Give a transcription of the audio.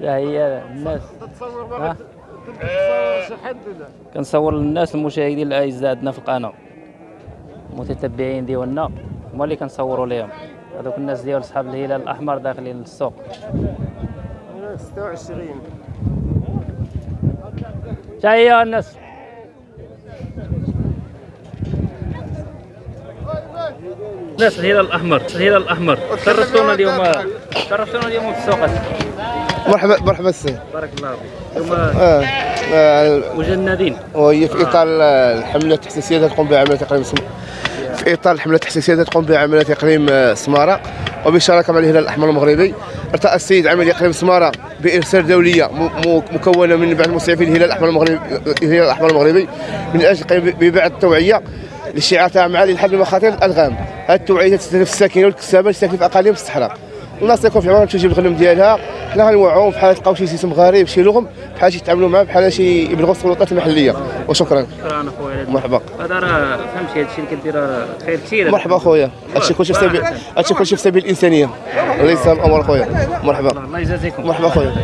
هي الناس. تتصور ولا؟ كنصور للناس المشاهدين الاعزاء عندنا في القناة. المتتبعين ديالنا هما اللي كنصوروا لهم هذوك الناس ديال اصحاب الهلال الأحمر داخلين للسوق. 26 حتى هي الناس؟ ناس الهلال الأحمر الهلال الأحمر شرفتونا اليوم شرفتونا اليوم في السوق مرحبا مرحبا السي بارك الله فيك اليوم آه. آه. مجندين وهي في إطار الحملة التحسيسيه تقوم بها عمليه اقليم سم... في إطار الحملة التحسيسيه تقوم بها عمليه اقليم آه، سمارة وبشراكه مع الهلال الأحمر المغربي ارتأى السيد عملية اقليم سمارة بإرسال دولية. مكونة من بعض المسعفين الهلال الأحمر المغربي الهلال الأحمر المغربي من أجل ببعض التوعيه للشعار تاع معالي لحد مخاطر الالغام هذه التوعية تستهدف الساكنه والكسابة اللي في اقاليم الصحراء الناس تكون في عمرهم تجيب الغنم ديالها حنا غنوعوهم بحال تلقاو شي سيستم غريب شي لغم بحال شي يتعاملوا معاه بحال شي يبلغوا السلطات المحلية. وشكرا. شكرا أخويا. مرحبا. هذا راه فهمتي هادشي اللي كدير خير كثير. مرحبا أخويا. هادشي كلشي في سبيل هادشي كلشي في سبيل الإنسانية. الله يسهل الأمور أخويا. مرحبا. الله يجازيكم. مرحبا أخويا.